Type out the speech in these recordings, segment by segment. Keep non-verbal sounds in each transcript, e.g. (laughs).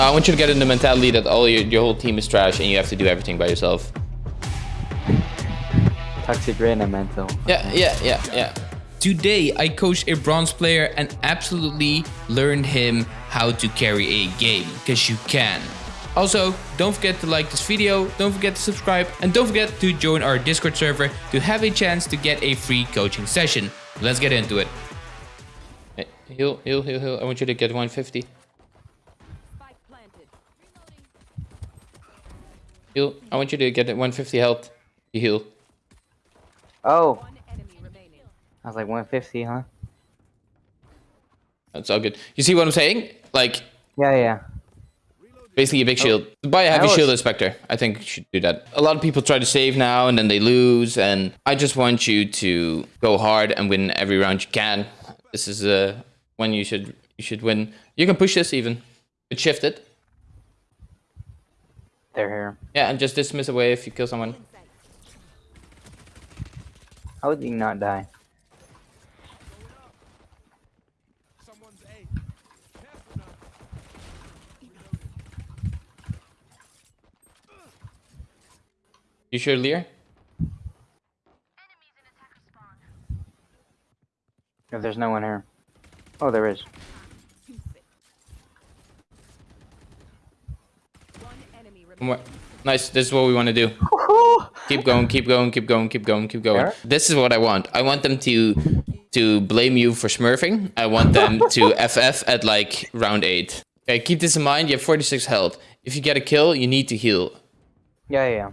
No, I want you to get in the mentality that all your, your whole team is trash and you have to do everything by yourself. Toxic Reyna mental. Yeah, yeah, yeah, yeah. Today, I coached a bronze player and absolutely learned him how to carry a game, because you can. Also, don't forget to like this video, don't forget to subscribe, and don't forget to join our Discord server to have a chance to get a free coaching session. Let's get into it. Heal, heal, heal, heal. I want you to get 150. Heal. I want you to get 150 health. You heal. Oh. I was like 150, huh? That's all good. You see what I'm saying? Like, Yeah, yeah. basically a big shield. Buy a heavy was- shield inspector. I think you should do that. A lot of people try to save now and then they lose. And I just want you to go hard and win every round you can. This is uh, when you should you should win. You can push this even. It shifted. They're here. Yeah, and just dismiss away if you kill someone. How would he not die? You sure, Lear? If there's no one here. Oh, there is. One enemy remaining. One more. Nice. This is what we want to do. (laughs) keep going, keep going, keep going, keep going, keep going. This is what I want. I want them to to blame you for smurfing. I want them (laughs) to FF at like round eight. Okay, keep this in mind. You have 46 health. If you get a kill, you need to heal. Yeah, yeah, yeah.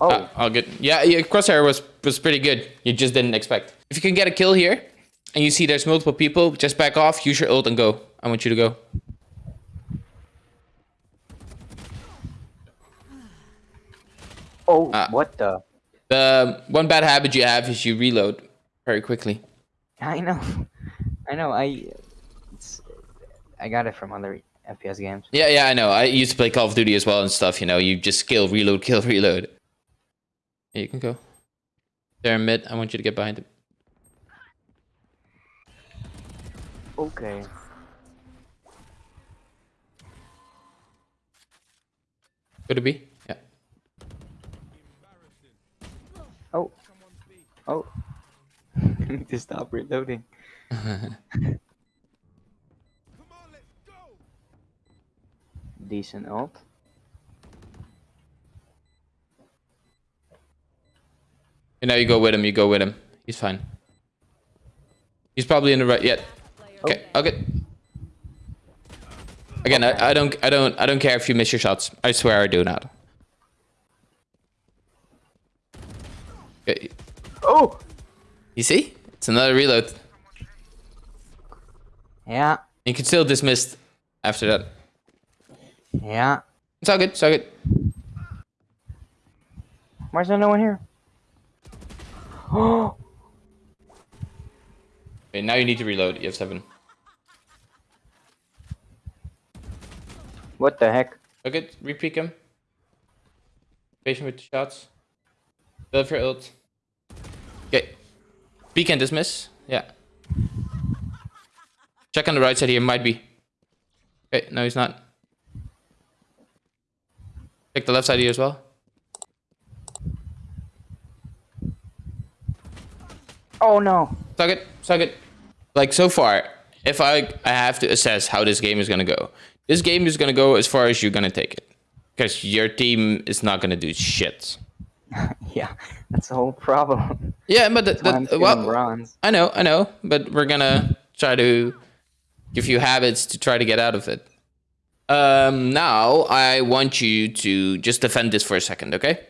Oh, Uh, all good. Yeah, yeah, crosshair was was pretty good. You just didn't expect. If you can get a kill here, and you see there's multiple people, just back off, use your ult, and go. I want you to go. oh, uh, what the? The one bad habit you have is you reload very quickly. I know, (laughs) I know. I, it's, I got it from other FPS games. Yeah, yeah, I know. I used to play Call of Duty as well and stuff. You know, you just kill, reload, kill, (laughs) reload. Yeah, you can go. There in mid. I want you to get behind him. Okay. Could it be? Yeah. Oh. Oh. (laughs) Need to stop reloading. (laughs) Decent ult. And now you go with him. You go with him. He's fine. He's probably in the right. Yeah. Okay. Okay. Again, I, I don't, I don't, I don't care if you miss your shots. I swear I do not. Okay. Oh. You see? It's another reload. Yeah. You can still dismiss after that. Yeah. It's all good. It's all good. Why is there no one here? (gasps) Oh. Okay, now you need to reload. You have seven. What the heck? Okay, repeat him. Patient with the shots. Build for ult. Okay. Peek and dismiss. Yeah. Check on the right side here. Might be. Okay, no, he's not. Check the left side here as well. Oh no. Suck it. Suck it. Like so far, if I I have to assess how this game is gonna go, this game is gonna go as far as you're gonna take it, because your team is not gonna do shit. (laughs) Yeah, that's the whole problem. Yeah, but the, the, well, bronze. I know, I know, but we're gonna try to give you habits to try to get out of it. Um, now I want you to just defend this for a second, okay?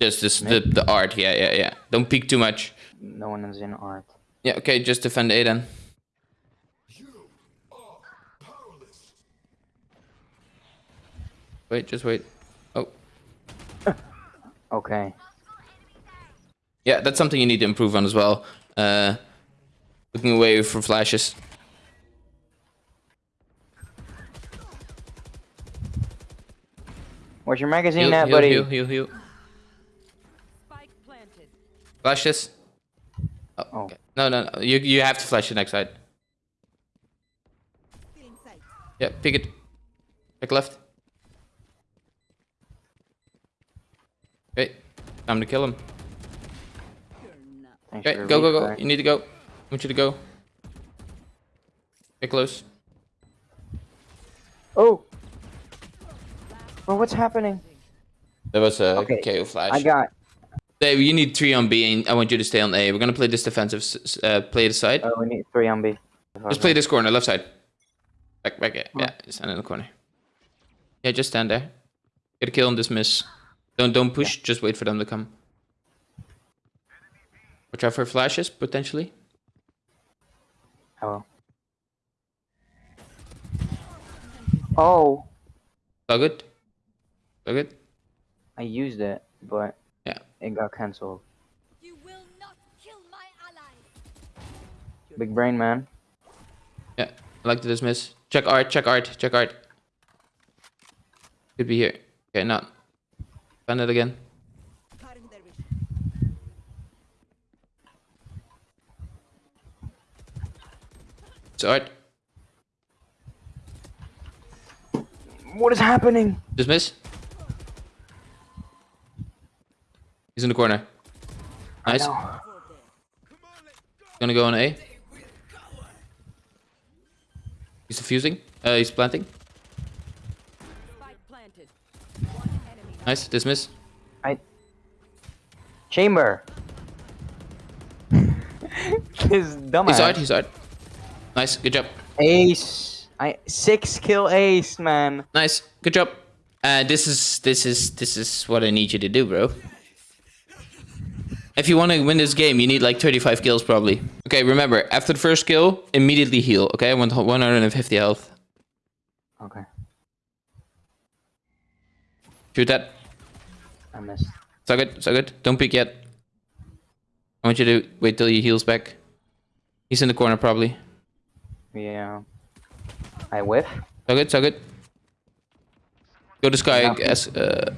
Just this, the the art, yeah, yeah, yeah. Don't peek too much. No one is in art. Yeah, okay, just defend A then. Wait, just wait. Oh, Okay. yeah, that's something you need to improve on as well. Uh, looking away from flashes. Where's your magazine Heal, at, heal, buddy? heal, heal, heal. Spike. Flashes. Oh, Oh. okay. No, no, no. You you have to flash the next side. Yeah, pick it. Pick left. Okay, time to kill him. Okay, go, go, go. You need to go. I want you to go. Get close. Oh. Well, what's happening? There was a Okay, KO flash. I got. Dave, you need three on B, and I want you to stay on A. We're gonna play this defensive, uh, play the side. Oh, we need three on B. Just play this corner, left side. Back, back, yeah, yeah. Stand in the corner. Yeah, just stand there. Get a kill and dismiss. Don't, don't push. Just wait for them to come. Watch out for flashes potentially. Oh. Oh, All good. All good. I used it, but Yeah. It got cancelled. You will not kill my ally. Big brain man. Yeah. I like to dismiss. Check art. Check art. Check art. Could be here. Okay, not. Find it again. It's art. What is happening? Dismiss. He's in the corner. Nice. Gonna go on A. He's defusing. Uh, he's planting. Spike planted. One enemy. Nice. Dismiss. I. Chamber. (laughs) this dumbass. He's art. He's art. Nice. Good job. Ace. I six kill ace, man. Nice. Good job. Uh, this is this is this is what I need you to do, bro. If you want to win this game, you need like 35 kills probably. Okay, remember, after the first kill, immediately heal. Okay, I want 150 health. Okay, Shoot that. I missed. So good. So good. Don't peek yet. I want you to wait till he heals back. He's in the corner probably. Yeah. I whiff. So good. So good. Go to sky. Nothing. As uh.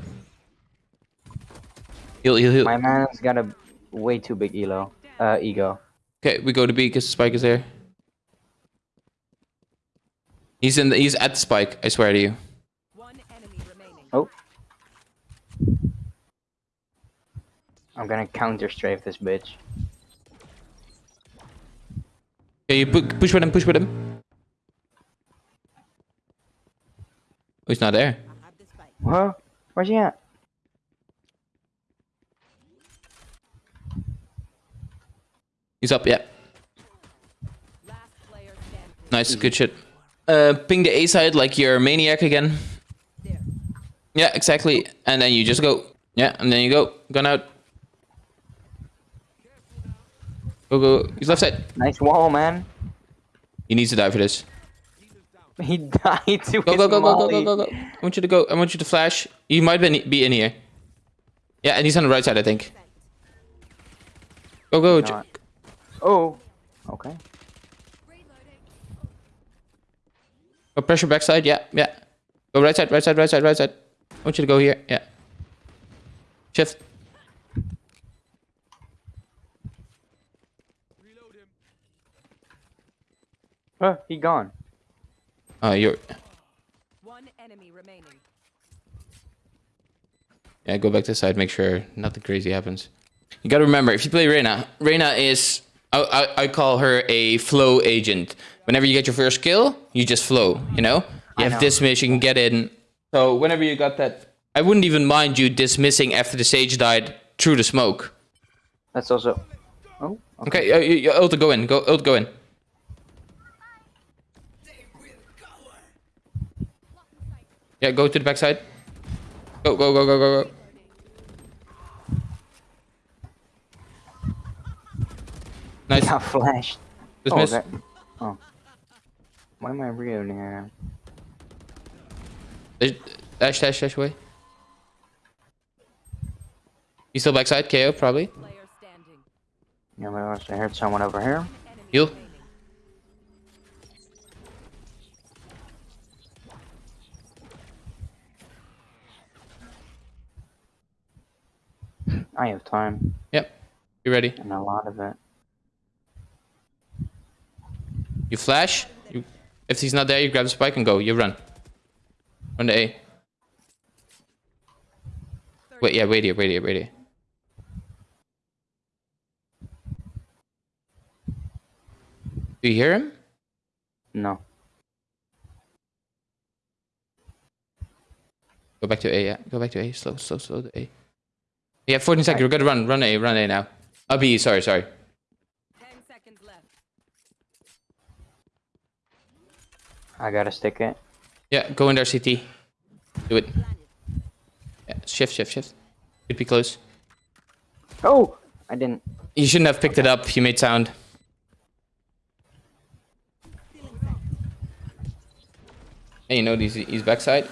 Heal. Heal. Heal. My man's got a way too big elo. Uh, ego. Okay, we go to B because the spike is there. He's in. The, he's at the spike. I swear to you. One enemy remaining. Oh. I'm gonna counter strafe this bitch. Okay, you pu- push with him. Push with him. Oh, he's not there. Huh? Where's he at? He's up. Yeah. Last player standing. Nice. Good shit. Uh, ping the A side like you're a maniac again. Yeah, exactly. And then you just go. Yeah, and then you go. Gun out. Go go. He's left side. Nice wall, man. He needs to die for this. (laughs) He died to Go his go go go go go go go. I want you to go. I want you to flash. You might be be in here. Yeah, and he's on the right side, I think. Go go. Not. Oh. Okay. Go pressure backside. Yeah, yeah. Go right side, right side, right side, right side. I want you to go here. Yeah. Shift. Huh, he gone. Uh, you're. One enemy remaining. Yeah, go back to the side. Make sure nothing crazy happens. You gotta remember, if you play Reyna, Reyna is. I, I, I call her a flow agent. Whenever you get your first kill, you just flow, you know? You I have know. dismiss, you can get in. So whenever you got that. I wouldn't even mind you dismissing after the sage died through the smoke. That's also. Oh. Okay, uh, you, you, ult go in. Go, ult go in. Yeah, go to the backside. Go, go, go, go, go, go. Nice. Got flashed. Dismiss. Oh, that... oh. Why am I reading here? Dash, dash, dash, dash away. You still backside? KO, probably. Yeah, but I heard someone over here. You. I have time Yep. You ready? and a lot of it. You flash. You, if he's not there, you grab the spike and go. You run. Run to A. Wait, yeah, wait here, wait here, wait here. Do you hear him? No. Go back to A, yeah. Go back to A. Slow, slow, slow to A. Yeah, 14 seconds. We're gonna run. Run A, run A now. I'll be sorry, sorry. Ten seconds left. I gotta stick it. Yeah, go in there, CT. Do it. Yeah, shift, shift, shift. Could be close. Oh! I didn't. You shouldn't have picked it up. You made sound. Hey, you know he's, he's backside.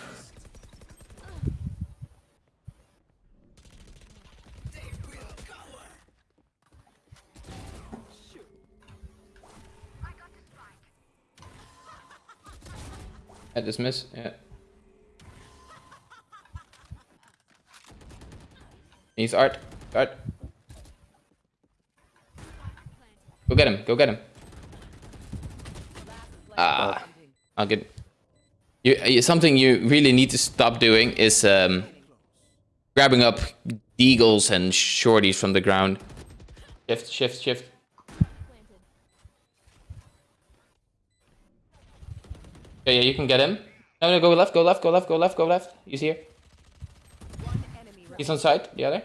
Dismiss. Yeah. He's art. Art. Go get him. Go get him. Ah. I'll get. You, you, something you really need to stop doing is um, grabbing up deagles and shorties from the ground. Shift, shift, shift. Yeah, yeah, you can get him. No, no, go left, go left, go left, go left, go left. He's here. He's on side. The other.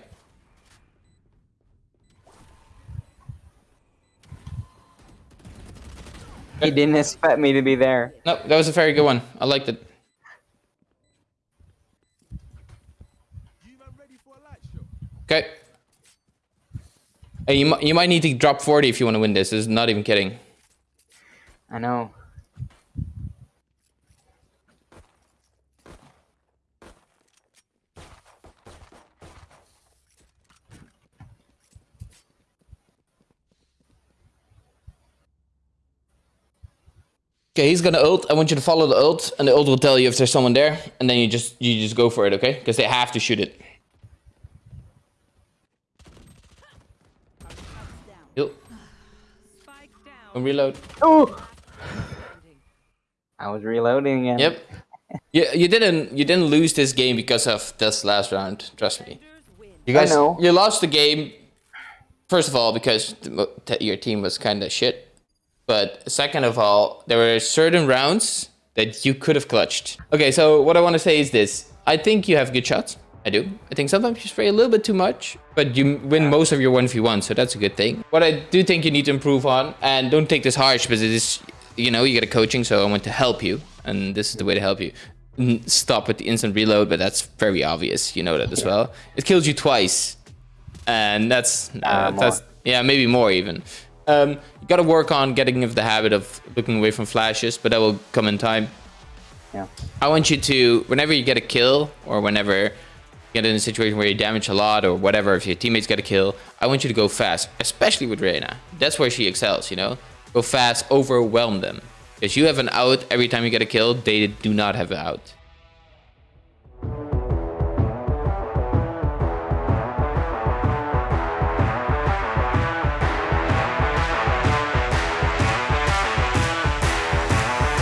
He didn't expect me to be there. No, that was a very good one. I liked it. Okay. Hey, you, you might need to drop 40 if you want to win this. This is not even kidding. I know. Okay, he's gonna ult. I want you to follow the ult, and the ult will tell you if there's someone there, and then you just you just go for it, okay? Because they have to shoot it. Down. And reload. Oh! I was reloading again. Yep. You you didn't you didn't lose this game because of this last round. Trust me. You guys, know. you lost the game. First of all, because the your team was kind of shit. But second of all, there were certain rounds that you could have clutched. Okay, so what I want to say is this: I think you have good shots. I do. I think sometimes you spray a little bit too much, but you win most of your one v one, so that's a good thing. What I do think you need to improve on, and don't take this harsh, because it is, you know, you get a coaching, so I want to help you, and this is the way to help you. Stop with the instant reload, but that's very obvious. You know that as well. It kills you twice, and that's Uh, that's yeah maybe more even. Um, you got to work on getting of the habit of looking away from flashes, but that will come in time. Yeah. I want you to, whenever you get a kill, or whenever you get in a situation where you damage a lot, or whatever, if your teammates get a kill, I want you to go fast, especially with Reyna. That's where she excels, you know? Go fast, overwhelm them. Because you have an out every time you get a kill, they do not have an out.